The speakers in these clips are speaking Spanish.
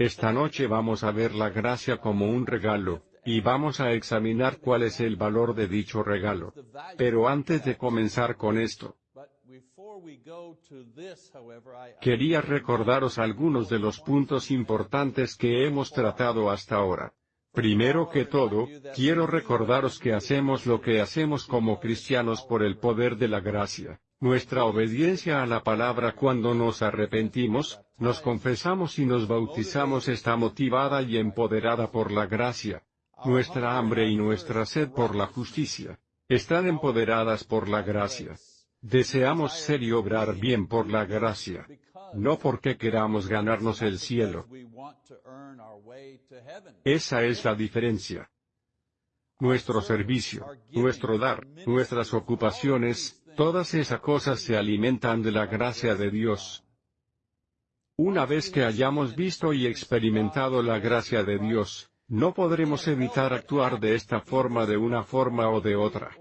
Esta noche vamos a ver la gracia como un regalo, y vamos a examinar cuál es el valor de dicho regalo. Pero antes de comenzar con esto, quería recordaros algunos de los puntos importantes que hemos tratado hasta ahora. Primero que todo, quiero recordaros que hacemos lo que hacemos como cristianos por el poder de la gracia. Nuestra obediencia a la palabra cuando nos arrepentimos, nos confesamos y nos bautizamos está motivada y empoderada por la gracia. Nuestra hambre y nuestra sed por la justicia están empoderadas por la gracia. Deseamos ser y obrar bien por la gracia, no porque queramos ganarnos el cielo. Esa es la diferencia. Nuestro servicio, nuestro dar, nuestras ocupaciones, todas esas cosas se alimentan de la gracia de Dios. Una vez que hayamos visto y experimentado la gracia de Dios, no podremos evitar actuar de esta forma de una forma o de otra.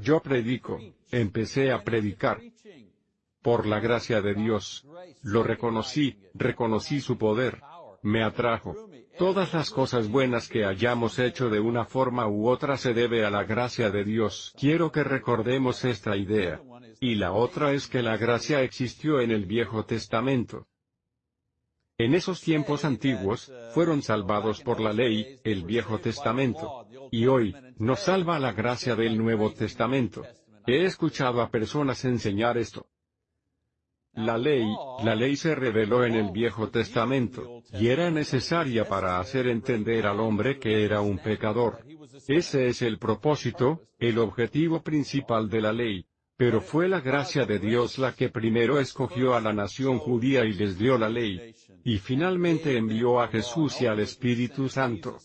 Yo predico, empecé a predicar. Por la gracia de Dios. Lo reconocí, reconocí su poder. Me atrajo. Todas las cosas buenas que hayamos hecho de una forma u otra se debe a la gracia de Dios. Quiero que recordemos esta idea. Y la otra es que la gracia existió en el Viejo Testamento. En esos tiempos antiguos, fueron salvados por la ley, el Viejo Testamento. Y hoy, nos salva la gracia del Nuevo Testamento. He escuchado a personas enseñar esto. La ley, la ley se reveló en el Viejo Testamento, y era necesaria para hacer entender al hombre que era un pecador. Ese es el propósito, el objetivo principal de la ley. Pero fue la gracia de Dios la que primero escogió a la nación judía y les dio la ley. Y finalmente envió a Jesús y al Espíritu Santo.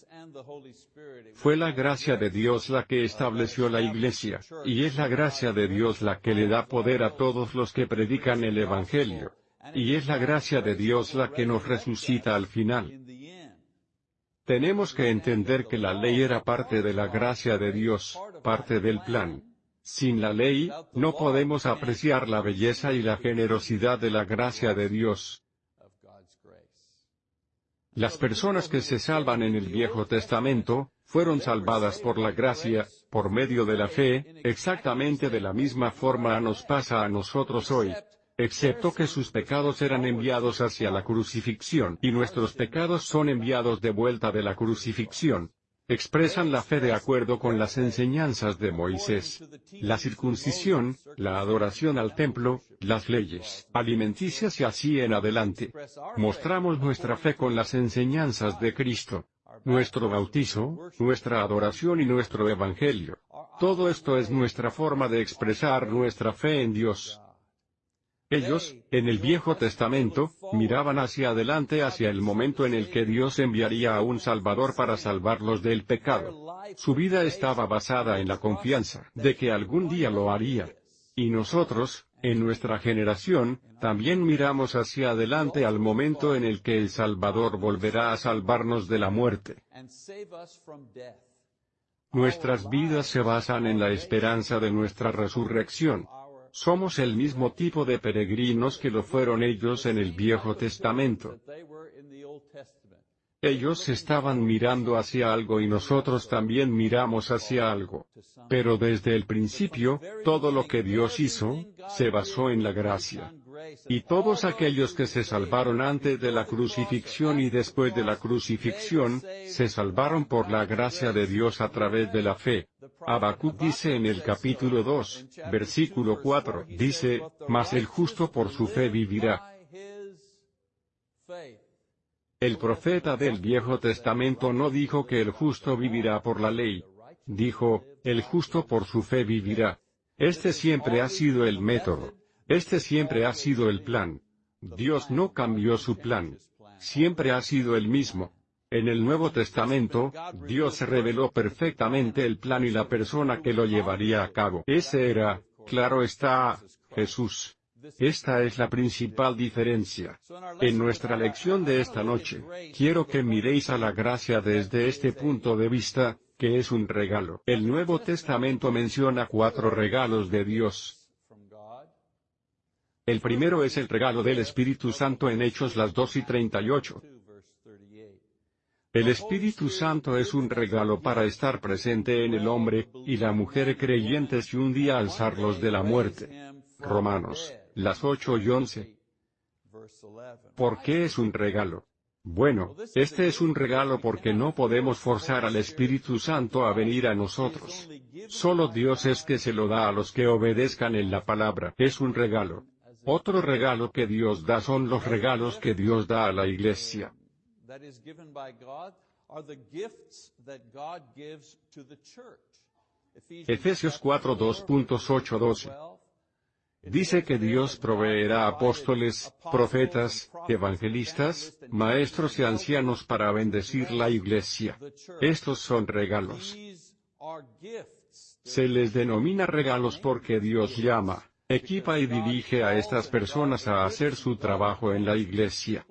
Fue la gracia de Dios la que estableció la iglesia, y es la gracia de Dios la que le da poder a todos los que predican el Evangelio. Y es la gracia de Dios la que nos resucita al final. Tenemos que entender que la ley era parte de la gracia de Dios, parte del plan. Sin la ley, no podemos apreciar la belleza y la generosidad de la gracia de Dios. Las personas que se salvan en el Viejo Testamento, fueron salvadas por la gracia, por medio de la fe, exactamente de la misma forma nos pasa a nosotros hoy. Excepto que sus pecados eran enviados hacia la crucifixión y nuestros pecados son enviados de vuelta de la crucifixión expresan la fe de acuerdo con las enseñanzas de Moisés. La circuncisión, la adoración al templo, las leyes alimenticias y así en adelante. Mostramos nuestra fe con las enseñanzas de Cristo. Nuestro bautizo, nuestra adoración y nuestro evangelio. Todo esto es nuestra forma de expresar nuestra fe en Dios. Ellos, en el Viejo Testamento, miraban hacia adelante hacia el momento en el que Dios enviaría a un Salvador para salvarlos del pecado. Su vida estaba basada en la confianza de que algún día lo haría. Y nosotros, en nuestra generación, también miramos hacia adelante al momento en el que el Salvador volverá a salvarnos de la muerte. Nuestras vidas se basan en la esperanza de nuestra resurrección. Somos el mismo tipo de peregrinos que lo fueron ellos en el Viejo Testamento. Ellos estaban mirando hacia algo y nosotros también miramos hacia algo. Pero desde el principio, todo lo que Dios hizo, se basó en la gracia. Y todos aquellos que se salvaron antes de la crucifixión y después de la crucifixión, se salvaron por la gracia de Dios a través de la fe. Habacuc dice en el capítulo 2, versículo 4, dice, Mas el justo por su fe vivirá. El profeta del Viejo Testamento no dijo que el justo vivirá por la ley. Dijo, el justo por su fe vivirá. Este siempre ha sido el método. Este siempre ha sido el plan. Dios no cambió su plan. Siempre ha sido el mismo. En el Nuevo Testamento, Dios reveló perfectamente el plan y la persona que lo llevaría a cabo. Ese era, claro está, Jesús. Esta es la principal diferencia. En nuestra lección de esta noche, quiero que miréis a la gracia desde este punto de vista, que es un regalo. El Nuevo Testamento menciona cuatro regalos de Dios. El primero es el regalo del Espíritu Santo en Hechos las 2 y 38. El Espíritu Santo es un regalo para estar presente en el hombre, y la mujer creyente si un día alzarlos de la muerte. Romanos, las 8 y 11. ¿Por qué es un regalo? Bueno, este es un regalo porque no podemos forzar al Espíritu Santo a venir a nosotros. Solo Dios es que se lo da a los que obedezcan en la palabra. Es un regalo. Otro regalo que Dios da son los regalos que Dios da a la iglesia. Efesios 4 12 Dice que Dios proveerá apóstoles, profetas, evangelistas, maestros y ancianos para bendecir la iglesia. Estos son regalos. Se les denomina regalos porque Dios llama, equipa y dirige a estas personas a hacer su trabajo en la iglesia.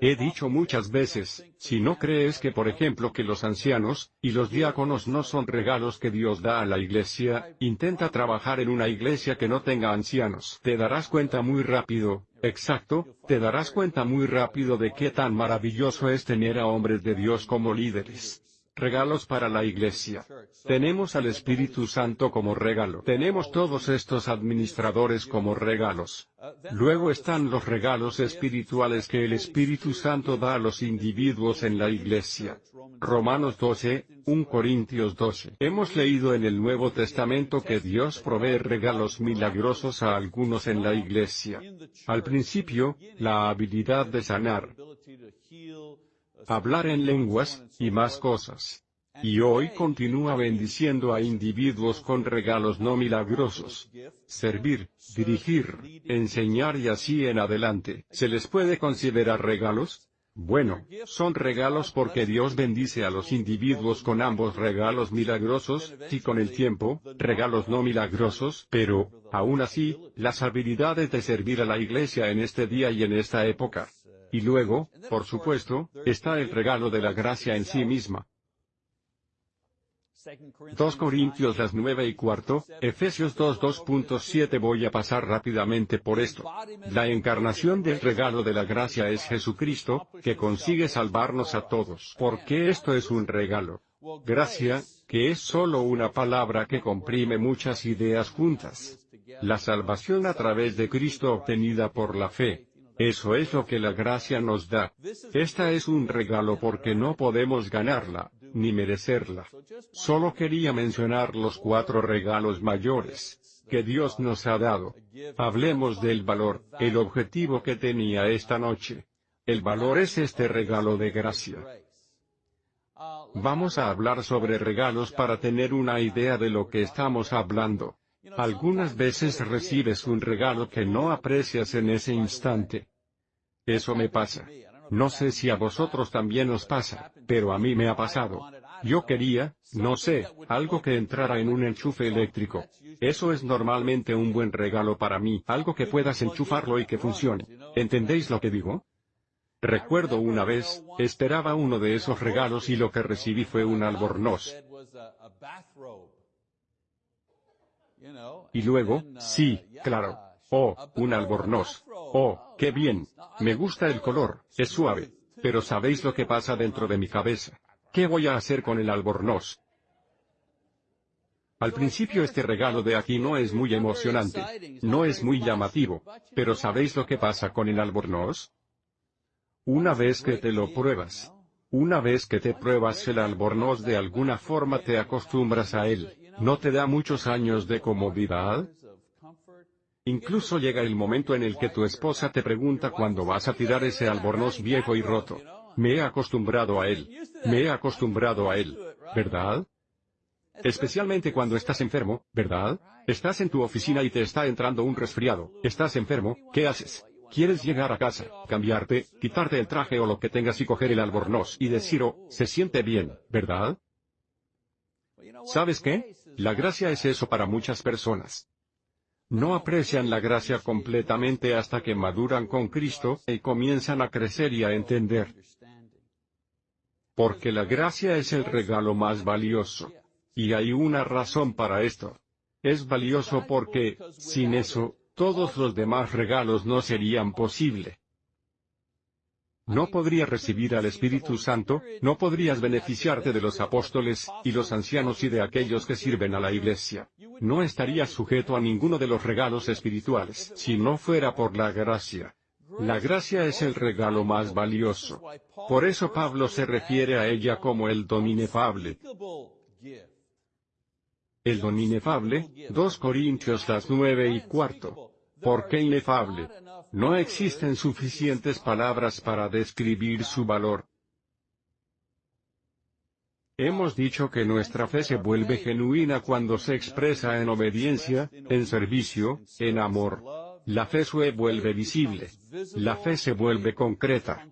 He dicho muchas veces, si no crees que por ejemplo que los ancianos, y los diáconos no son regalos que Dios da a la iglesia, intenta trabajar en una iglesia que no tenga ancianos. Te darás cuenta muy rápido, exacto, te darás cuenta muy rápido de qué tan maravilloso es tener a hombres de Dios como líderes. Regalos para la iglesia. Tenemos al Espíritu Santo como regalo. Tenemos todos estos administradores como regalos. Luego están los regalos espirituales que el Espíritu Santo da a los individuos en la iglesia. Romanos 12, 1 Corintios 12. Hemos leído en el Nuevo Testamento que Dios provee regalos milagrosos a algunos en la iglesia. Al principio, la habilidad de sanar, hablar en lenguas, y más cosas. Y hoy continúa bendiciendo a individuos con regalos no milagrosos. Servir, dirigir, enseñar y así en adelante. ¿Se les puede considerar regalos? Bueno, son regalos porque Dios bendice a los individuos con ambos regalos milagrosos, y con el tiempo, regalos no milagrosos, pero, aún así, las habilidades de servir a la iglesia en este día y en esta época, y luego, por supuesto, está el regalo de la gracia en sí misma. 2 Corintios las 9 y cuarto, Efesios 2 2.7 Voy a pasar rápidamente por esto. La encarnación del regalo de la gracia es Jesucristo, que consigue salvarnos a todos. ¿Por qué esto es un regalo? Gracia, que es solo una palabra que comprime muchas ideas juntas. La salvación a través de Cristo obtenida por la fe, eso es lo que la gracia nos da. Esta es un regalo porque no podemos ganarla, ni merecerla. Solo quería mencionar los cuatro regalos mayores que Dios nos ha dado. Hablemos del valor, el objetivo que tenía esta noche. El valor es este regalo de gracia. Vamos a hablar sobre regalos para tener una idea de lo que estamos hablando. Algunas veces recibes un regalo que no aprecias en ese instante. Eso me pasa. No sé si a vosotros también os pasa, pero a mí me ha pasado. Yo quería, no sé, algo que entrara en un enchufe eléctrico. Eso es normalmente un buen regalo para mí, algo que puedas enchufarlo y que funcione. ¿Entendéis lo que digo? Recuerdo una vez, esperaba uno de esos regalos y lo que recibí fue un albornoz. Y luego, sí, claro. Oh, un albornoz. Oh, qué bien. Me gusta el color, es suave. Pero ¿sabéis lo que pasa dentro de mi cabeza? ¿Qué voy a hacer con el albornoz? Al principio este regalo de aquí no es muy emocionante, no es muy llamativo, pero ¿sabéis lo que pasa con el albornoz? Una vez que te lo pruebas, una vez que te pruebas el albornoz de alguna forma te acostumbras a él, ¿no te da muchos años de comodidad? Incluso llega el momento en el que tu esposa te pregunta cuándo vas a tirar ese albornoz viejo y roto. Me he acostumbrado a él. Me he acostumbrado a él. ¿Verdad? Especialmente cuando estás enfermo, ¿verdad? Estás en tu oficina y te está entrando un resfriado. Estás enfermo, ¿qué haces? Quieres llegar a casa, cambiarte, quitarte el traje o lo que tengas y coger el albornoz y decir, oh, se siente bien, ¿verdad? ¿Sabes qué? La gracia es eso para muchas personas no aprecian la gracia completamente hasta que maduran con Cristo y comienzan a crecer y a entender. Porque la gracia es el regalo más valioso. Y hay una razón para esto. Es valioso porque, sin eso, todos los demás regalos no serían posible. No podría recibir al Espíritu Santo, no podrías beneficiarte de los apóstoles, y los ancianos y de aquellos que sirven a la iglesia. No estarías sujeto a ninguno de los regalos espirituales si no fuera por la gracia. La gracia es el regalo más valioso. Por eso Pablo se refiere a ella como el don inefable. El don inefable, 2 Corintios las 9 y cuarto. ¿Por qué inefable? No existen suficientes palabras para describir su valor. Hemos dicho que nuestra fe se vuelve genuina cuando se expresa en obediencia, en servicio, en amor. La fe se vuelve visible. La fe se vuelve concreta.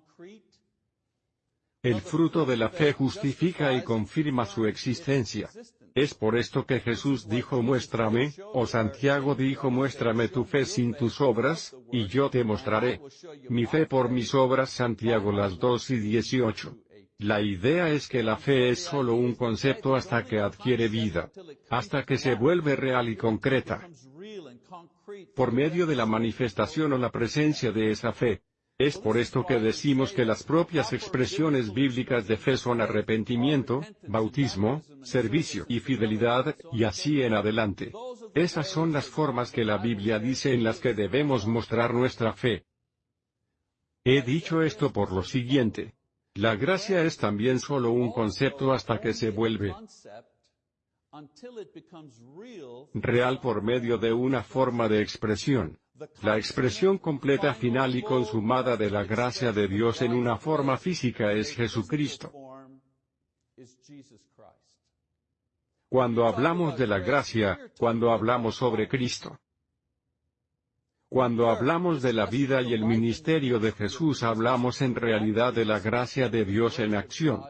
El fruto de la fe justifica y confirma su existencia. Es por esto que Jesús dijo muéstrame, o Santiago dijo muéstrame tu fe sin tus obras, y yo te mostraré. Mi fe por mis obras Santiago las 2 y 18. La idea es que la fe es solo un concepto hasta que adquiere vida. Hasta que se vuelve real y concreta. Por medio de la manifestación o la presencia de esa fe, es por esto que decimos que las propias expresiones bíblicas de fe son arrepentimiento, bautismo, servicio y fidelidad, y así en adelante. Esas son las formas que la Biblia dice en las que debemos mostrar nuestra fe. He dicho esto por lo siguiente. La gracia es también solo un concepto hasta que se vuelve real por medio de una forma de expresión. La expresión completa final y consumada de la gracia de Dios en una forma física es Jesucristo. Cuando hablamos de la gracia, cuando hablamos sobre Cristo, cuando hablamos de la vida y el ministerio de Jesús hablamos en realidad de la gracia de Dios en acción.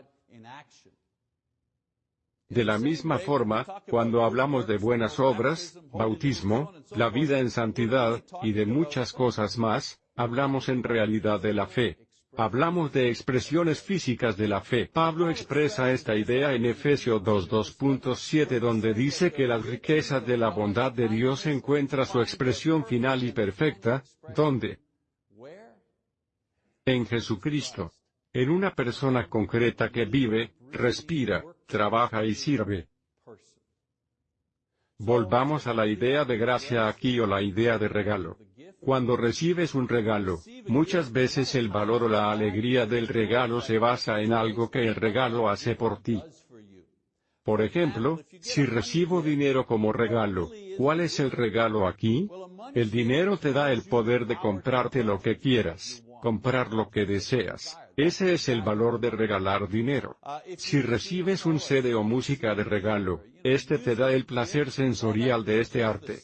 De la misma forma, cuando hablamos de buenas obras, bautismo, la vida en santidad, y de muchas cosas más, hablamos en realidad de la fe. Hablamos de expresiones físicas de la fe. Pablo expresa esta idea en Efesios 2.2.7 donde dice que la riqueza de la bondad de Dios encuentra su expresión final y perfecta, ¿dónde? En Jesucristo. En una persona concreta que vive, respira, trabaja y sirve. Volvamos a la idea de gracia aquí o la idea de regalo. Cuando recibes un regalo, muchas veces el valor o la alegría del regalo se basa en algo que el regalo hace por ti. Por ejemplo, si recibo dinero como regalo, ¿cuál es el regalo aquí? El dinero te da el poder de comprarte lo que quieras, comprar lo que deseas. Ese es el valor de regalar dinero. Si recibes un CD o música de regalo, este te da el placer sensorial de este arte.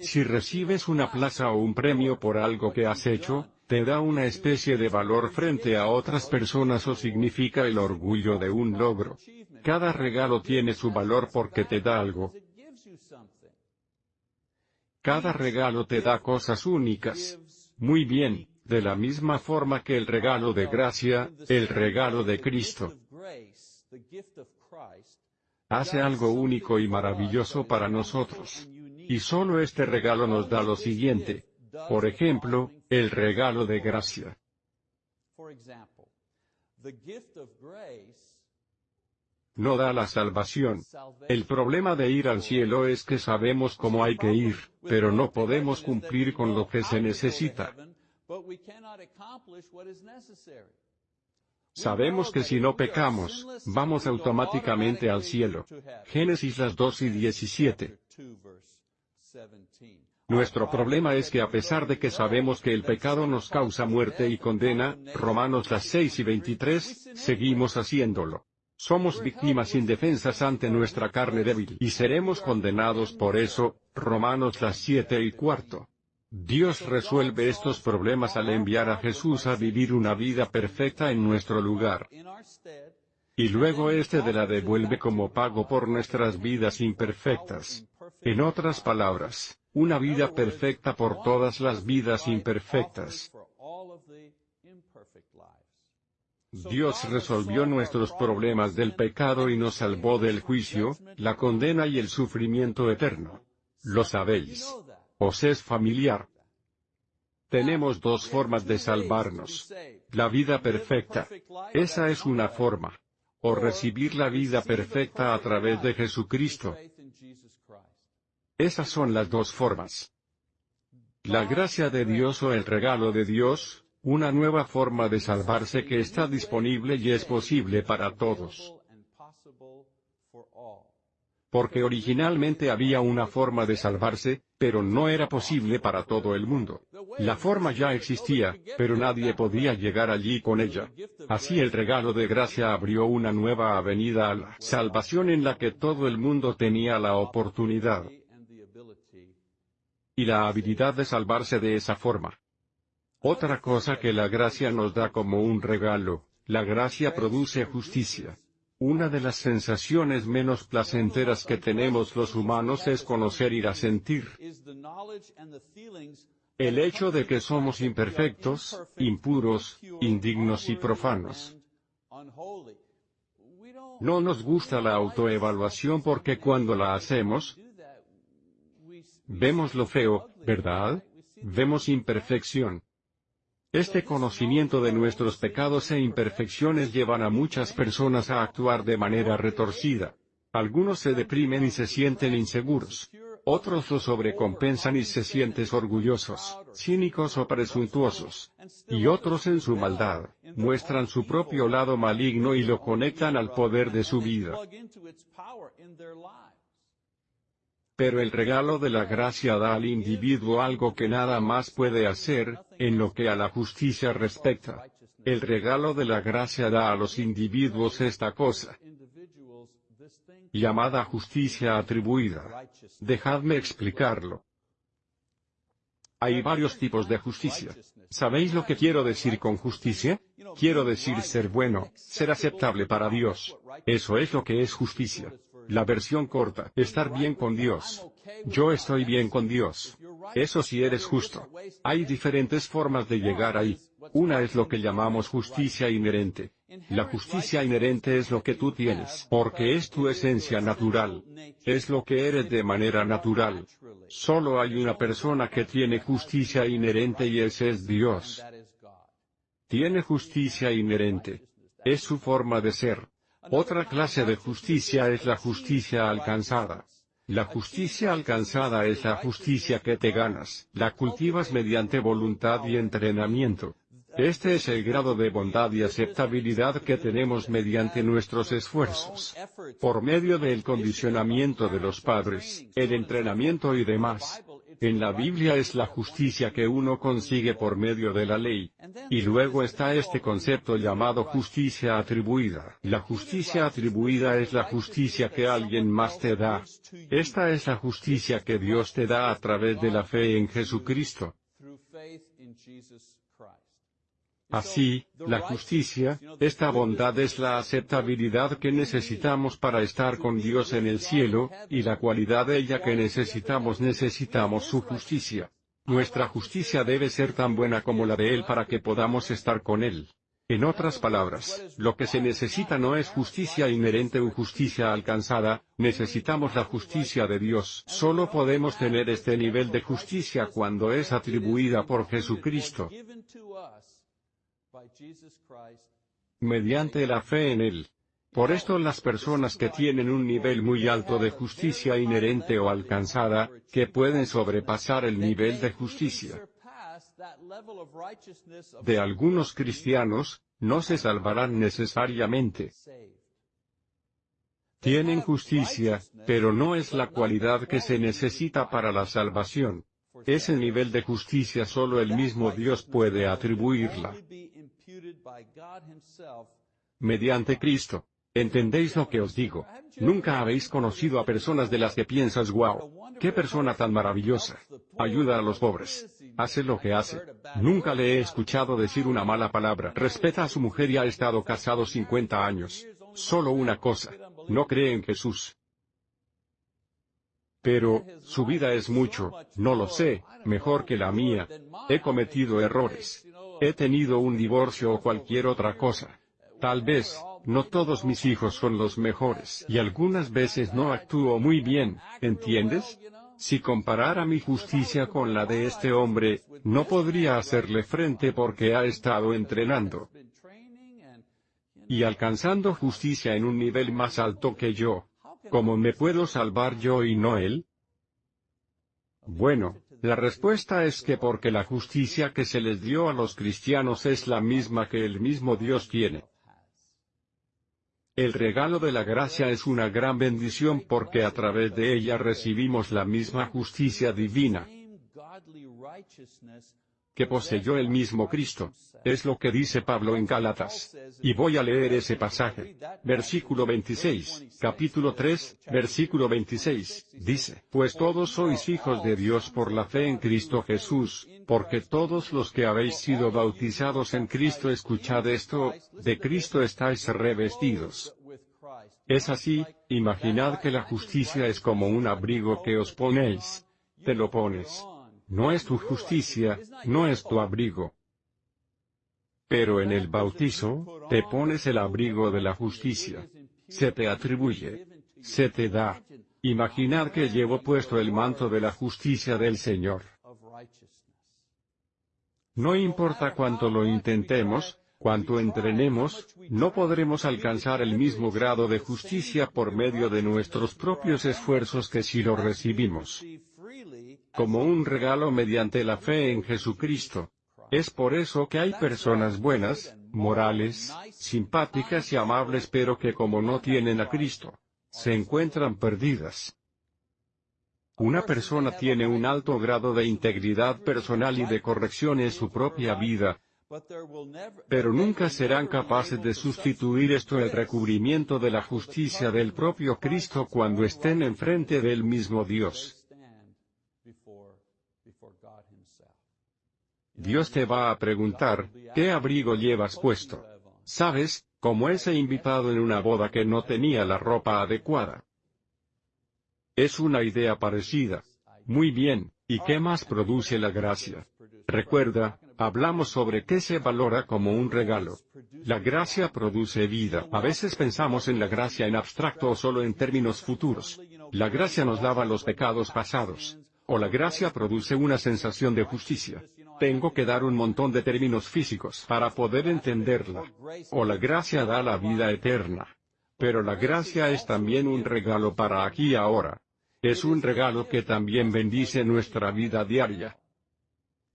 Si recibes una plaza o un premio por algo que has hecho, te da una especie de valor frente a otras personas o significa el orgullo de un logro. Cada regalo tiene su valor porque te da algo. Cada regalo te da cosas únicas. Muy bien, de la misma forma que el regalo de gracia, el regalo de Cristo, hace algo único y maravilloso para nosotros. Y solo este regalo nos da lo siguiente. Por ejemplo, el regalo de gracia. No da la salvación. El problema de ir al cielo es que sabemos cómo hay que ir, pero no podemos cumplir con lo que se necesita. Sabemos que si no pecamos, vamos automáticamente al cielo. Génesis las 2 y 17. Nuestro problema es que a pesar de que sabemos que el pecado nos causa muerte y condena, Romanos las 6 y 23, seguimos haciéndolo. Somos víctimas indefensas ante nuestra carne débil y seremos condenados por eso, Romanos las 7 y cuarto. Dios resuelve estos problemas al enviar a Jesús a vivir una vida perfecta en nuestro lugar. Y luego éste de la devuelve como pago por nuestras vidas imperfectas. En otras palabras, una vida perfecta por todas las vidas imperfectas. Dios resolvió nuestros problemas del pecado y nos salvó del juicio, la condena y el sufrimiento eterno. Lo sabéis. Os es familiar. Tenemos dos formas de salvarnos. La vida perfecta. Esa es una forma. O recibir la vida perfecta a través de Jesucristo. Esas son las dos formas. La gracia de Dios o el regalo de Dios, una nueva forma de salvarse que está disponible y es posible para todos porque originalmente había una forma de salvarse, pero no era posible para todo el mundo. La forma ya existía, pero nadie podía llegar allí con ella. Así el regalo de gracia abrió una nueva avenida a la salvación en la que todo el mundo tenía la oportunidad y la habilidad de salvarse de esa forma. Otra cosa que la gracia nos da como un regalo, la gracia produce justicia. Una de las sensaciones menos placenteras que tenemos los humanos es conocer y sentir. El hecho de que somos imperfectos, impuros, indignos y profanos. No nos gusta la autoevaluación porque cuando la hacemos, vemos lo feo, ¿verdad? Vemos imperfección. Este conocimiento de nuestros pecados e imperfecciones llevan a muchas personas a actuar de manera retorcida. Algunos se deprimen y se sienten inseguros. Otros lo sobrecompensan y se sienten orgullosos, cínicos o presuntuosos. Y otros en su maldad, muestran su propio lado maligno y lo conectan al poder de su vida. Pero el regalo de la gracia da al individuo algo que nada más puede hacer, en lo que a la justicia respecta. El regalo de la gracia da a los individuos esta cosa, llamada justicia atribuida. Dejadme explicarlo. Hay varios tipos de justicia. ¿Sabéis lo que quiero decir con justicia? Quiero decir ser bueno, ser aceptable para Dios. Eso es lo que es justicia. La versión corta, estar bien con Dios. Yo estoy bien con Dios. Eso si eres justo. Hay diferentes formas de llegar ahí. Una es lo que llamamos justicia inherente. La justicia inherente es lo que tú tienes, porque es tu esencia natural. Es lo que eres de manera natural. Solo hay una persona que tiene justicia inherente y ese es Dios. Tiene justicia inherente. Es su forma de ser. Otra clase de justicia es la justicia alcanzada. La justicia alcanzada es la justicia que te ganas, la cultivas mediante voluntad y entrenamiento. Este es el grado de bondad y aceptabilidad que tenemos mediante nuestros esfuerzos. Por medio del condicionamiento de los padres, el entrenamiento y demás, en la Biblia es la justicia que uno consigue por medio de la ley. Y luego está este concepto llamado justicia atribuida. La justicia atribuida es la justicia que alguien más te da. Esta es la justicia que Dios te da a través de la fe en Jesucristo. Así, la justicia, esta bondad es la aceptabilidad que necesitamos para estar con Dios en el cielo, y la cualidad de ella que necesitamos necesitamos su justicia. Nuestra justicia debe ser tan buena como la de Él para que podamos estar con Él. En otras palabras, lo que se necesita no es justicia inherente o justicia alcanzada, necesitamos la justicia de Dios. Solo podemos tener este nivel de justicia cuando es atribuida por Jesucristo mediante la fe en Él. Por esto las personas que tienen un nivel muy alto de justicia inherente o alcanzada, que pueden sobrepasar el nivel de justicia de algunos cristianos, no se salvarán necesariamente. Tienen justicia, pero no es la cualidad que se necesita para la salvación. Ese nivel de justicia solo el mismo Dios puede atribuirla mediante Cristo. ¿Entendéis lo que os digo? Nunca habéis conocido a personas de las que piensas, wow, qué persona tan maravillosa. Ayuda a los pobres. Hace lo que hace. Nunca le he escuchado decir una mala palabra. Respeta a su mujer y ha estado casado 50 años. Solo una cosa. No cree en Jesús. Pero, su vida es mucho, no lo sé, mejor que la mía. He cometido errores. He tenido un divorcio o cualquier otra cosa. Tal vez, no todos mis hijos son los mejores y algunas veces no actúo muy bien, ¿entiendes? Si comparara mi justicia con la de este hombre, no podría hacerle frente porque ha estado entrenando y alcanzando justicia en un nivel más alto que yo. ¿Cómo me puedo salvar yo y no él? Bueno, la respuesta es que porque la justicia que se les dio a los cristianos es la misma que el mismo Dios tiene. El regalo de la gracia es una gran bendición porque a través de ella recibimos la misma justicia divina que poseyó el mismo Cristo. Es lo que dice Pablo en Gálatas. Y voy a leer ese pasaje. Versículo 26, capítulo 3, versículo 26, dice, Pues todos sois hijos de Dios por la fe en Cristo Jesús, porque todos los que habéis sido bautizados en Cristo escuchad esto, de Cristo estáis revestidos. Es así, imaginad que la justicia es como un abrigo que os ponéis. Te lo pones no es tu justicia, no es tu abrigo. Pero en el bautizo, te pones el abrigo de la justicia. Se te atribuye. Se te da. Imaginad que llevo puesto el manto de la justicia del Señor. No importa cuánto lo intentemos, cuánto entrenemos, no podremos alcanzar el mismo grado de justicia por medio de nuestros propios esfuerzos que si lo recibimos como un regalo mediante la fe en Jesucristo. Es por eso que hay personas buenas, morales, simpáticas y amables pero que como no tienen a Cristo, se encuentran perdidas. Una persona tiene un alto grado de integridad personal y de corrección en su propia vida, pero nunca serán capaces de sustituir esto el recubrimiento de la justicia del propio Cristo cuando estén enfrente del mismo Dios. Dios te va a preguntar, ¿qué abrigo llevas puesto? ¿Sabes, como ese invitado en una boda que no tenía la ropa adecuada? Es una idea parecida. Muy bien, ¿y qué más produce la gracia? Recuerda, hablamos sobre qué se valora como un regalo. La gracia produce vida. A veces pensamos en la gracia en abstracto o solo en términos futuros. La gracia nos lava los pecados pasados. O la gracia produce una sensación de justicia. Tengo que dar un montón de términos físicos para poder entenderla. O la gracia da la vida eterna. Pero la gracia es también un regalo para aquí y ahora. Es un regalo que también bendice nuestra vida diaria.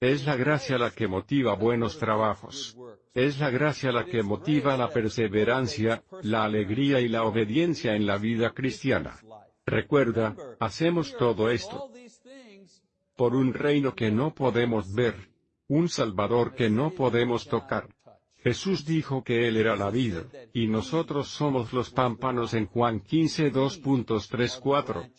Es la gracia la que motiva buenos trabajos. Es la gracia la que motiva la perseverancia, la alegría y la obediencia en la vida cristiana. Recuerda, hacemos todo esto por un reino que no podemos ver, un Salvador que no podemos tocar. Jesús dijo que Él era la vida, y nosotros somos los pámpanos en Juan 15 2.34.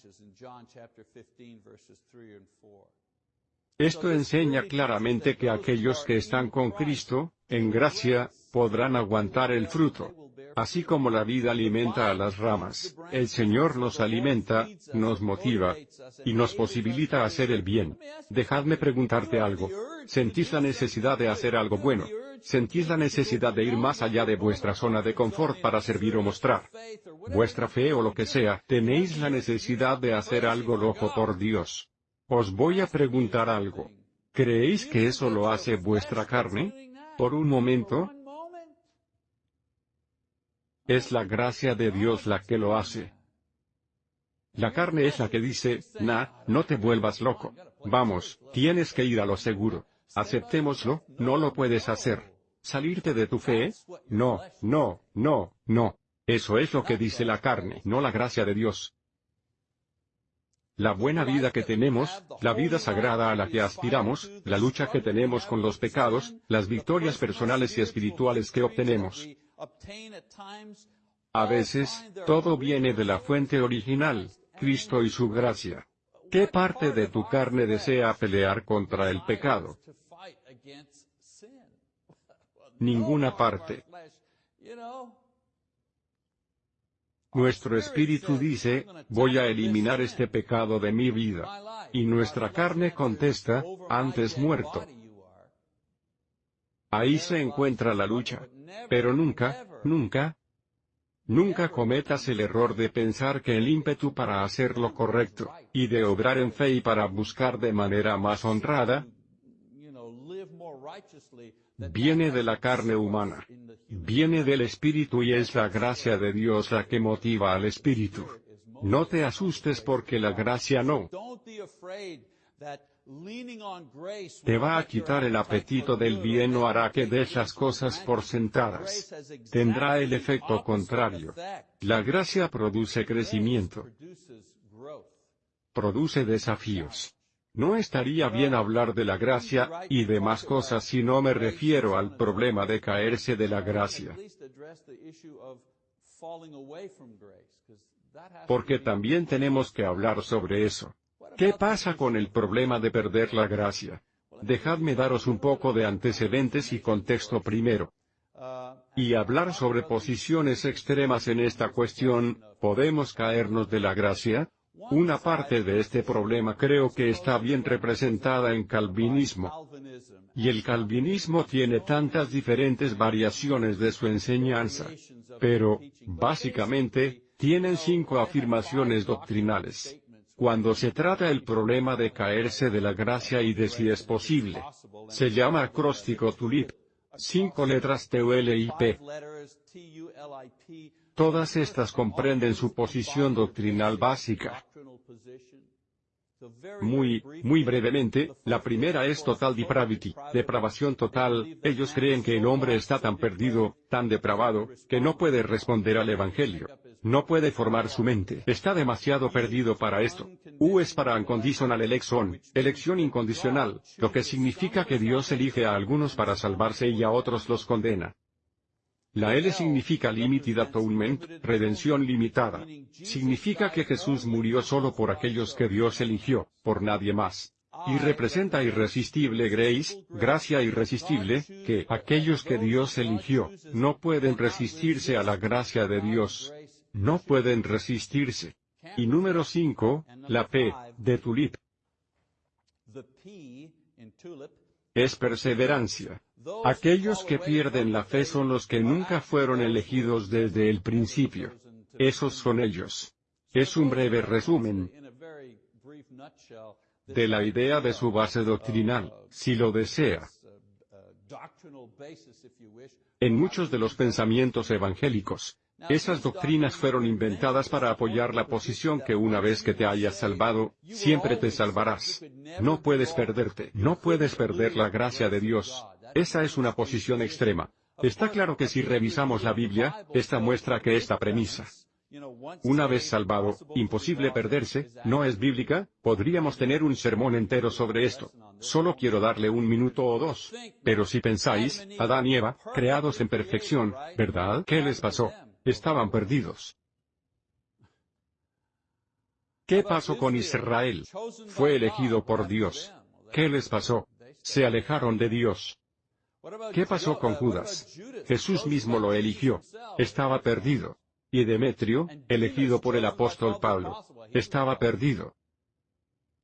Esto enseña claramente que aquellos que están con Cristo, en gracia, podrán aguantar el fruto. Así como la vida alimenta a las ramas, el Señor nos alimenta, nos motiva, y nos posibilita hacer el bien. Dejadme preguntarte algo. ¿Sentís la necesidad de hacer algo bueno? ¿Sentís la necesidad de ir más allá de vuestra zona de confort para servir o mostrar vuestra fe o lo que sea? ¿Tenéis la necesidad de hacer algo loco por Dios? Os voy a preguntar algo. ¿Creéis que eso lo hace vuestra carne? Por un momento, es la gracia de Dios la que lo hace. La carne es la que dice, nah, no te vuelvas loco. Vamos, tienes que ir a lo seguro. Aceptémoslo, no lo puedes hacer. ¿Salirte de tu fe? No, no, no, no. Eso es lo que dice la carne, no la gracia de Dios. La buena vida que tenemos, la vida sagrada a la que aspiramos, la lucha que tenemos con los pecados, las victorias personales y espirituales que obtenemos, a veces, todo viene de la fuente original, Cristo y su gracia. ¿Qué parte de tu carne desea pelear contra el pecado? Ninguna parte. Nuestro espíritu dice, voy a eliminar este pecado de mi vida. Y nuestra carne contesta, antes muerto. Ahí se encuentra la lucha. Pero nunca, nunca, Nunca cometas el error de pensar que el ímpetu para hacer lo correcto, y de obrar en fe y para buscar de manera más honrada, viene de la carne humana. Viene del Espíritu y es la gracia de Dios la que motiva al Espíritu. No te asustes porque la gracia no te va a quitar el apetito del bien o hará que des las cosas por sentadas. Tendrá el efecto contrario. La gracia produce crecimiento. Produce desafíos. No estaría bien hablar de la gracia, y demás cosas si no me refiero al problema de caerse de la gracia. Porque también tenemos que hablar sobre eso. ¿Qué pasa con el problema de perder la gracia? Dejadme daros un poco de antecedentes y contexto primero. Y hablar sobre posiciones extremas en esta cuestión, ¿podemos caernos de la gracia? Una parte de este problema creo que está bien representada en calvinismo. Y el calvinismo tiene tantas diferentes variaciones de su enseñanza. Pero, básicamente, tienen cinco afirmaciones doctrinales. Cuando se trata el problema de caerse de la gracia y de si es posible. Se llama acróstico TULIP. Cinco letras P. Todas estas comprenden su posición doctrinal básica. Muy, muy brevemente, la primera es total depravity, depravación total, ellos creen que el hombre está tan perdido, tan depravado, que no puede responder al Evangelio. No puede formar su mente. Está demasiado perdido para esto. U es para unconditional election, elección incondicional, lo que significa que Dios elige a algunos para salvarse y a otros los condena. La L significa limited atonement, redención limitada. Significa que Jesús murió solo por aquellos que Dios eligió, por nadie más. Y representa irresistible grace, gracia irresistible, que aquellos que Dios eligió, no pueden resistirse a la gracia de Dios. No pueden resistirse. Y número 5, la P, de tulip. Es perseverancia. Aquellos que pierden la fe son los que nunca fueron elegidos desde el principio. Esos son ellos. Es un breve resumen de la idea de su base doctrinal, si lo desea. En muchos de los pensamientos evangélicos, esas doctrinas fueron inventadas para apoyar la posición que una vez que te hayas salvado, siempre te salvarás. No puedes perderte, no puedes perder la gracia de Dios. Esa es una posición extrema. Está claro que si revisamos la Biblia, esta muestra que esta premisa, una vez salvado, imposible perderse, no es bíblica, podríamos tener un sermón entero sobre esto. Solo quiero darle un minuto o dos. Pero si pensáis, Adán y Eva, creados en perfección, ¿verdad? ¿Qué les pasó? Estaban perdidos. ¿Qué pasó con Israel? Fue elegido por Dios. ¿Qué les pasó? Se alejaron de Dios. ¿Qué pasó con Judas? Jesús mismo lo eligió. Estaba perdido. Y Demetrio, elegido por el apóstol Pablo, estaba perdido.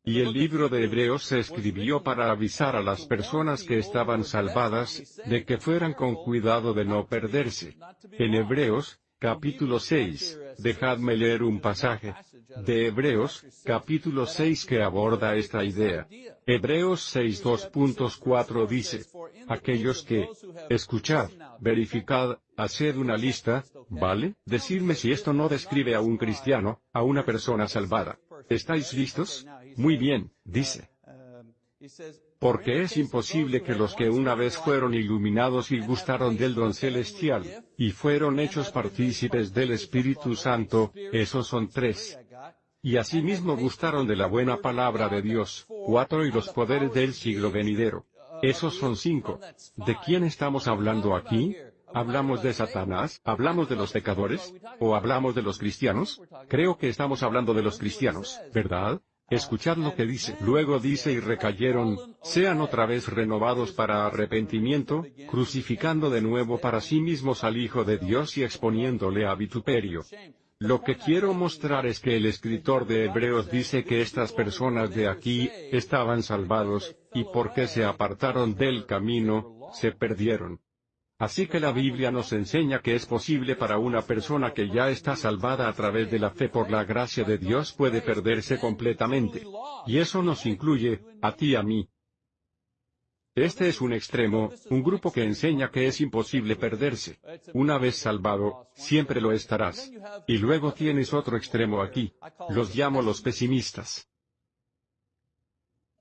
Y el libro de Hebreos se escribió para avisar a las personas que estaban salvadas, de que fueran con cuidado de no perderse. En Hebreos, capítulo 6, dejadme leer un pasaje de Hebreos, capítulo 6 que aborda esta idea. Hebreos 6 2.4 dice, aquellos que, escuchad, verificad, haced una lista, ¿vale? Decidme si esto no describe a un cristiano, a una persona salvada. ¿Estáis listos? Muy bien, dice. Porque es imposible que los que una vez fueron iluminados y gustaron del don celestial, y fueron hechos partícipes del Espíritu Santo, esos son tres. Y asimismo gustaron de la buena palabra de Dios, cuatro y los poderes del siglo venidero. Esos son cinco. ¿De quién estamos hablando aquí? ¿Hablamos de Satanás? ¿Hablamos de los pecadores? ¿O hablamos de los cristianos? Creo que estamos hablando de los cristianos, ¿verdad? Escuchad lo que dice. Luego dice y recayeron, sean otra vez renovados para arrepentimiento, crucificando de nuevo para sí mismos al Hijo de Dios y exponiéndole a vituperio. Lo que quiero mostrar es que el escritor de Hebreos dice que estas personas de aquí, estaban salvados, y porque se apartaron del camino, se perdieron. Así que la Biblia nos enseña que es posible para una persona que ya está salvada a través de la fe por la gracia de Dios puede perderse completamente. Y eso nos incluye, a ti y a mí. Este es un extremo, un grupo que enseña que es imposible perderse. Una vez salvado, siempre lo estarás. Y luego tienes otro extremo aquí. Los llamo los pesimistas.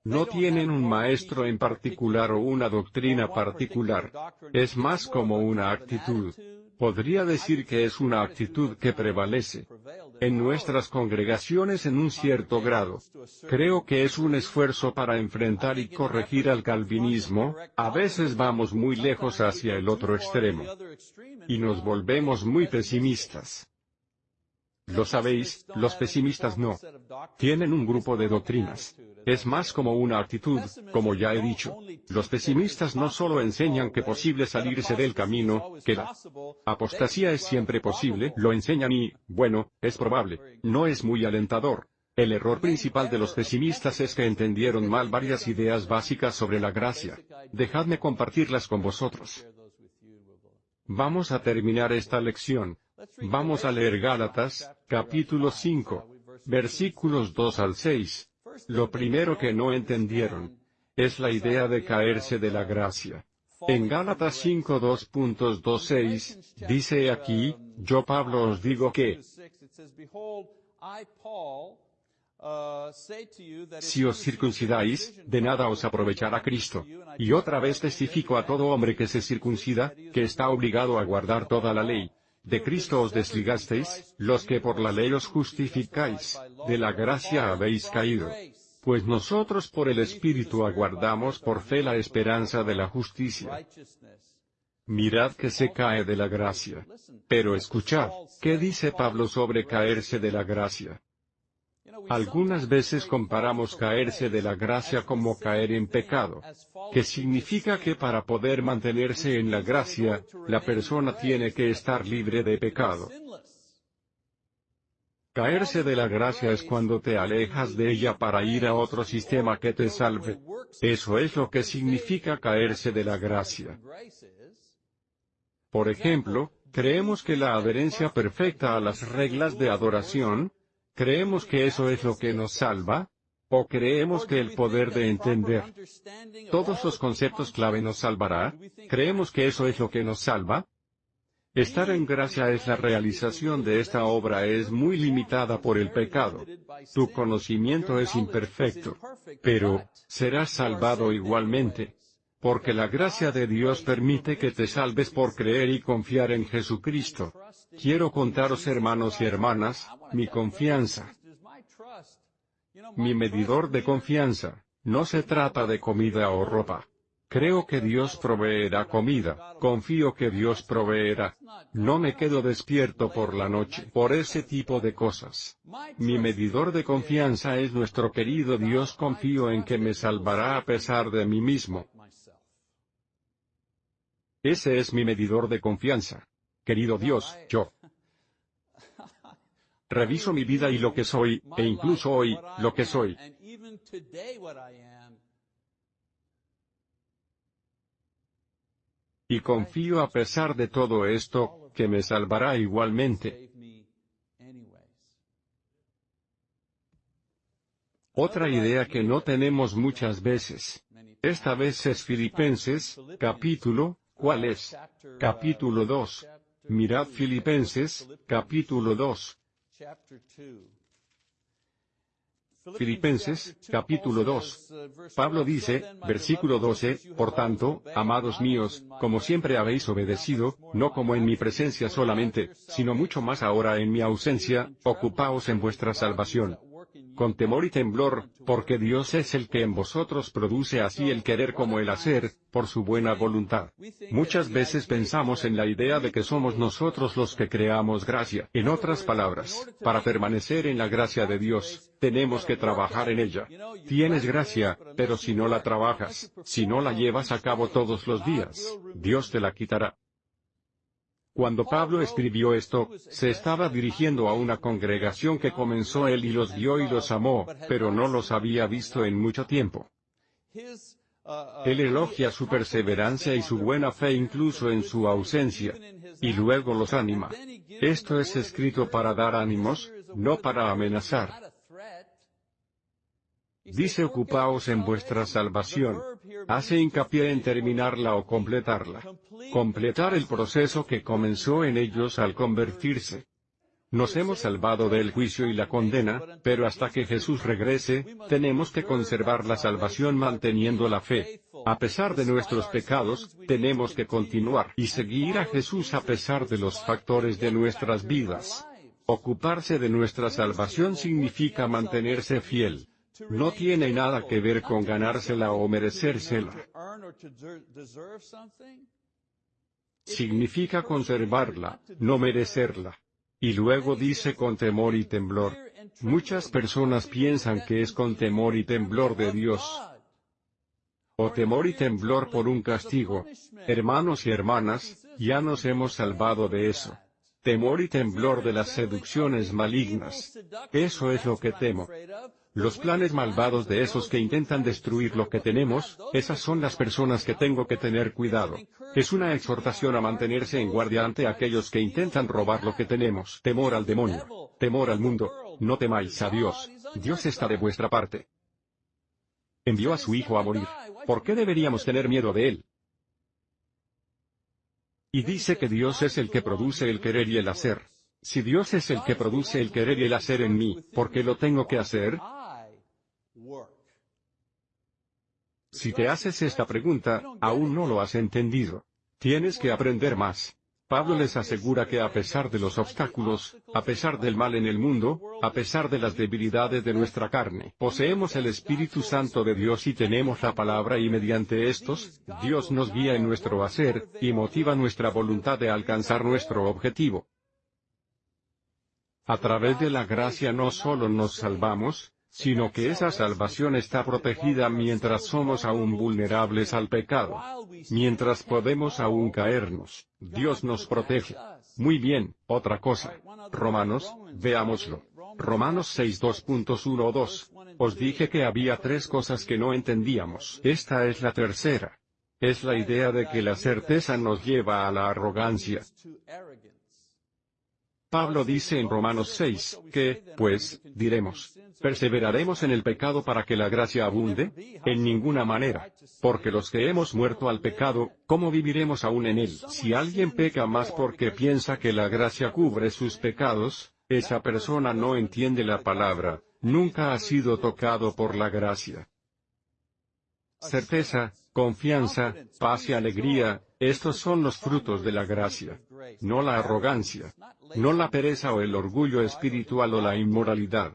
No tienen un maestro en particular o una doctrina particular. Es más como una actitud. Podría decir que es una actitud que prevalece en nuestras congregaciones en un cierto grado. Creo que es un esfuerzo para enfrentar y corregir al calvinismo, a veces vamos muy lejos hacia el otro extremo. Y nos volvemos muy pesimistas. Lo sabéis, los pesimistas no. Tienen un grupo de doctrinas. Es más como una actitud, como ya he dicho. Los pesimistas no solo enseñan que posible salirse del camino, que la apostasía es siempre posible, lo enseñan y, bueno, es probable, no es muy alentador. El error principal de los pesimistas es que entendieron mal varias ideas básicas sobre la gracia. Dejadme compartirlas con vosotros. Vamos a terminar esta lección. Vamos a leer Gálatas, capítulo 5, versículos 2 al 6. Lo primero que no entendieron es la idea de caerse de la gracia. En Gálatas 5.2.26, dice aquí, yo Pablo os digo que, si os circuncidáis, de nada os aprovechará Cristo. Y otra vez testifico a todo hombre que se circuncida, que está obligado a guardar toda la ley. De Cristo os desligasteis, los que por la ley os justificáis, de la gracia habéis caído. Pues nosotros por el Espíritu aguardamos por fe la esperanza de la justicia. Mirad que se cae de la gracia. Pero escuchad, ¿qué dice Pablo sobre caerse de la gracia? Algunas veces comparamos caerse de la gracia como caer en pecado, que significa que para poder mantenerse en la gracia, la persona tiene que estar libre de pecado. Caerse de la gracia es cuando te alejas de ella para ir a otro sistema que te salve. Eso es lo que significa caerse de la gracia. Por ejemplo, creemos que la adherencia perfecta a las reglas de adoración, ¿Creemos que eso es lo que nos salva? ¿O creemos que el poder de entender todos los conceptos clave nos salvará? ¿Creemos que eso es lo que nos salva? Estar en gracia es la realización de esta obra es muy limitada por el pecado. Tu conocimiento es imperfecto. Pero, serás salvado igualmente. Porque la gracia de Dios permite que te salves por creer y confiar en Jesucristo. Quiero contaros hermanos y hermanas, mi confianza. Mi medidor de confianza, no se trata de comida o ropa. Creo que Dios proveerá comida, confío que Dios proveerá. No me quedo despierto por la noche por ese tipo de cosas. Mi medidor de confianza es nuestro querido Dios, confío en que me salvará a pesar de mí mismo. Ese es mi medidor de confianza. Querido Dios, yo reviso mi vida y lo que soy, e incluso hoy, lo que soy. Y confío a pesar de todo esto, que me salvará igualmente. Otra idea que no tenemos muchas veces. Esta vez es Filipenses, capítulo, ¿cuál es? Capítulo 2. Mirad Filipenses, capítulo 2. Filipenses, capítulo 2. Pablo dice, versículo 12, Por tanto, amados míos, como siempre habéis obedecido, no como en mi presencia solamente, sino mucho más ahora en mi ausencia, ocupaos en vuestra salvación con temor y temblor, porque Dios es el que en vosotros produce así el querer como el hacer, por su buena voluntad. Muchas veces pensamos en la idea de que somos nosotros los que creamos gracia. En otras palabras, para permanecer en la gracia de Dios, tenemos que trabajar en ella. Tienes gracia, pero si no la trabajas, si no la llevas a cabo todos los días, Dios te la quitará. Cuando Pablo escribió esto, se estaba dirigiendo a una congregación que comenzó él y los vio y los amó, pero no los había visto en mucho tiempo. Él elogia su perseverancia y su buena fe incluso en su ausencia. Y luego los anima. Esto es escrito para dar ánimos, no para amenazar. Dice ocupaos en vuestra salvación. Hace hincapié en terminarla o completarla. Completar el proceso que comenzó en ellos al convertirse. Nos hemos salvado del juicio y la condena, pero hasta que Jesús regrese, tenemos que conservar la salvación manteniendo la fe. A pesar de nuestros pecados, tenemos que continuar y seguir a Jesús a pesar de los factores de nuestras vidas. Ocuparse de nuestra salvación significa mantenerse fiel. No tiene nada que ver con ganársela o merecérsela. Significa conservarla, no merecerla. Y luego dice con temor y temblor. Muchas personas piensan que es con temor y temblor de Dios. O temor y temblor por un castigo. Hermanos y hermanas, ya nos hemos salvado de eso. Temor y temblor de las seducciones malignas. Eso es lo que temo. Los planes malvados de esos que intentan destruir lo que tenemos, esas son las personas que tengo que tener cuidado. Es una exhortación a mantenerse en guardia ante aquellos que intentan robar lo que tenemos. Temor al demonio. Temor al mundo. No temáis a Dios. Dios está de vuestra parte. Envió a su Hijo a morir. ¿Por qué deberíamos tener miedo de Él? Y dice que Dios es el que produce el querer y el hacer. Si Dios es el que produce el querer y el hacer en mí, ¿por qué lo tengo que hacer? Si te haces esta pregunta, aún no lo has entendido. Tienes que aprender más. Pablo les asegura que a pesar de los obstáculos, a pesar del mal en el mundo, a pesar de las debilidades de nuestra carne, poseemos el Espíritu Santo de Dios y tenemos la palabra y mediante estos, Dios nos guía en nuestro hacer, y motiva nuestra voluntad de alcanzar nuestro objetivo. A través de la gracia no solo nos salvamos, sino que esa salvación está protegida mientras somos aún vulnerables al pecado. Mientras podemos aún caernos, Dios nos protege. Muy bien, otra cosa. Romanos, veámoslo. Romanos 6 2.12. Os dije que había tres cosas que no entendíamos. Esta es la tercera. Es la idea de que la certeza nos lleva a la arrogancia. Pablo dice en Romanos 6, que, pues, diremos, ¿perseveraremos en el pecado para que la gracia abunde? En ninguna manera. Porque los que hemos muerto al pecado, ¿cómo viviremos aún en él? Si alguien peca más porque piensa que la gracia cubre sus pecados, esa persona no entiende la palabra, nunca ha sido tocado por la gracia. Certeza, confianza, paz y alegría, estos son los frutos de la gracia. No la arrogancia. No la pereza o el orgullo espiritual o la inmoralidad.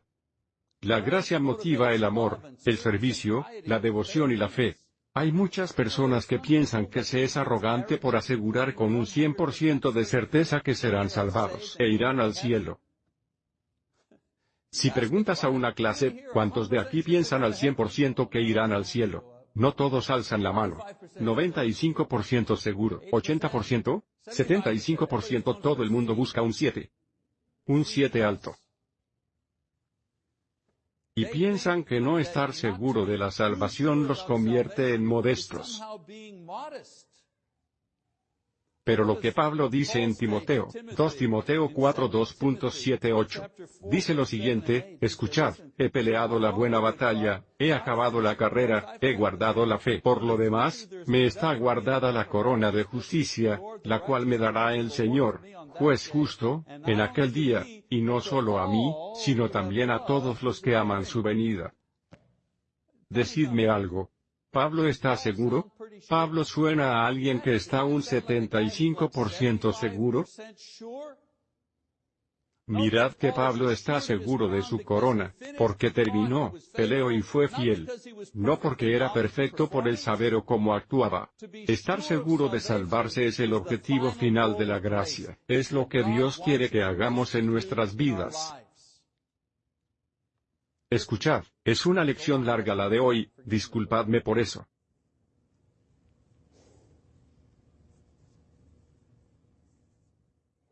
La gracia motiva el amor, el servicio, la devoción y la fe. Hay muchas personas que piensan que se es arrogante por asegurar con un 100% de certeza que serán salvados e irán al cielo. Si preguntas a una clase, ¿cuántos de aquí piensan al 100% que irán al cielo? No todos alzan la mano. 95% seguro. 80%, 75% todo el mundo busca un 7. Un 7 alto. Y piensan que no estar seguro de la salvación los convierte en modestos. Pero lo que Pablo dice en Timoteo, 2 Timoteo 4 2.78, dice lo siguiente, escuchad, he peleado la buena batalla, he acabado la carrera, he guardado la fe. Por lo demás, me está guardada la corona de justicia, la cual me dará el Señor, juez justo, en aquel día, y no solo a mí, sino también a todos los que aman su venida. Decidme algo, ¿Pablo está seguro? Pablo suena a alguien que está un 75% seguro. Mirad que Pablo está seguro de su corona, porque terminó, peleó y fue fiel. No porque era perfecto por el saber o cómo actuaba. Estar seguro de salvarse es el objetivo final de la gracia. Es lo que Dios quiere que hagamos en nuestras vidas. Escuchad, es una lección larga la de hoy, disculpadme por eso.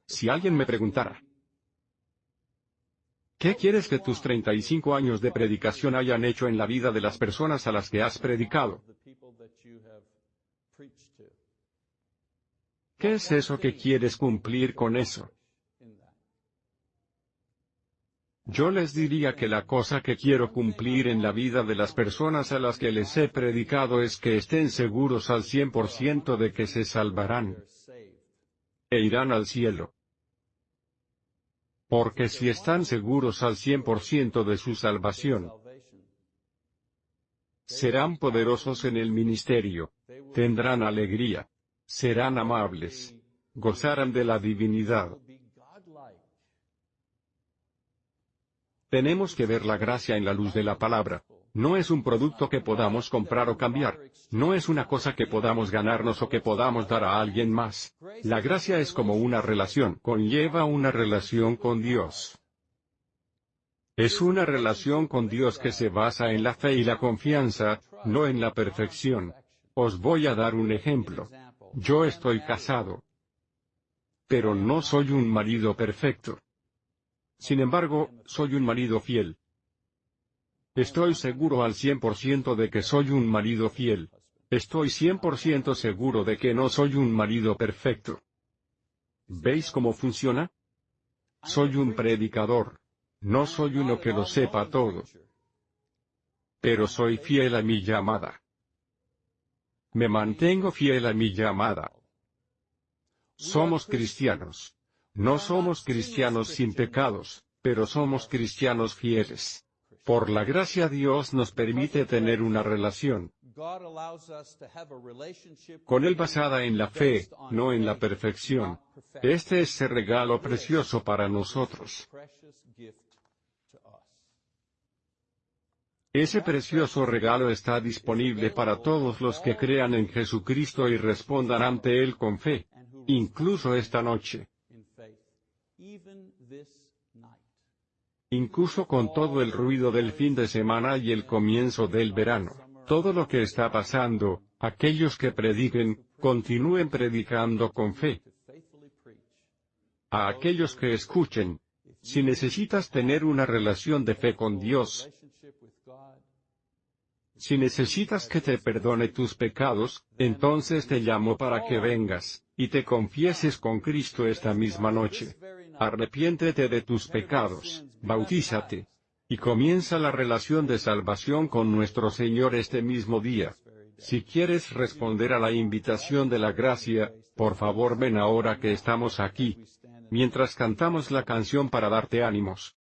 Si alguien me preguntara, ¿Qué quieres que tus 35 años de predicación hayan hecho en la vida de las personas a las que has predicado? ¿Qué es eso que quieres cumplir con eso? Yo les diría que la cosa que quiero cumplir en la vida de las personas a las que les he predicado es que estén seguros al 100% de que se salvarán e irán al cielo. Porque si están seguros al 100% de su salvación, serán poderosos en el ministerio, tendrán alegría, serán amables, gozarán de la divinidad. Tenemos que ver la gracia en la luz de la palabra. No es un producto que podamos comprar o cambiar. No es una cosa que podamos ganarnos o que podamos dar a alguien más. La gracia es como una relación, conlleva una relación con Dios. Es una relación con Dios que se basa en la fe y la confianza, no en la perfección. Os voy a dar un ejemplo. Yo estoy casado. Pero no soy un marido perfecto. Sin embargo, soy un marido fiel. Estoy seguro al 100% de que soy un marido fiel. Estoy 100% seguro de que no soy un marido perfecto. ¿Veis cómo funciona? Soy un predicador. No soy uno que lo sepa todo. Pero soy fiel a mi llamada. Me mantengo fiel a mi llamada. Somos cristianos. No somos cristianos sin pecados, pero somos cristianos fieles. Por la gracia Dios nos permite tener una relación con Él basada en la fe, no en la perfección. Este es el regalo precioso para nosotros. Ese precioso regalo está disponible para todos los que crean en Jesucristo y respondan ante Él con fe, incluso esta noche. Incluso con todo el ruido del fin de semana y el comienzo del verano, todo lo que está pasando, aquellos que prediquen, continúen predicando con fe. A aquellos que escuchen, si necesitas tener una relación de fe con Dios, si necesitas que te perdone tus pecados, entonces te llamo para que vengas, y te confieses con Cristo esta misma noche. Arrepiéntete de tus pecados, bautízate. Y comienza la relación de salvación con nuestro Señor este mismo día. Si quieres responder a la invitación de la gracia, por favor ven ahora que estamos aquí. Mientras cantamos la canción para darte ánimos.